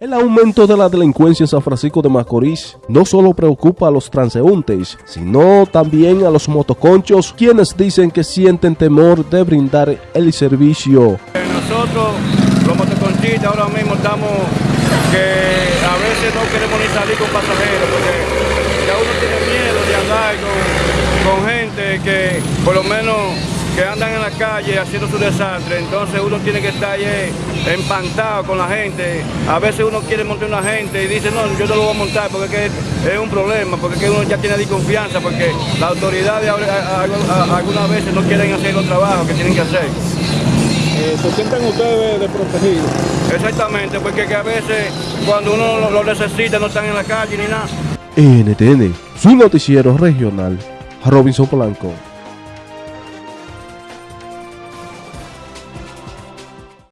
El aumento de la delincuencia en San Francisco de Macorís no solo preocupa a los transeúntes, sino también a los motoconchos, quienes dicen que sienten temor de brindar el servicio. Nosotros, los motoconchistas, ahora mismo estamos que a veces no queremos ni salir con pasajeros, porque ya uno tiene miedo de andar con, con gente que por lo menos que andan en la calle haciendo su desastre, entonces uno tiene que estar ahí empantado con la gente. A veces uno quiere montar una gente y dice, no, yo no lo voy a montar porque es, que es un problema, porque es que uno ya tiene desconfianza, porque las autoridades algunas veces no quieren hacer los trabajos que tienen que hacer. Eh, ¿Se sienten ustedes desprotegidos? Exactamente, porque que a veces cuando uno lo, lo necesita no están en la calle ni nada. NTN, su noticiero regional, Robinson Polanco.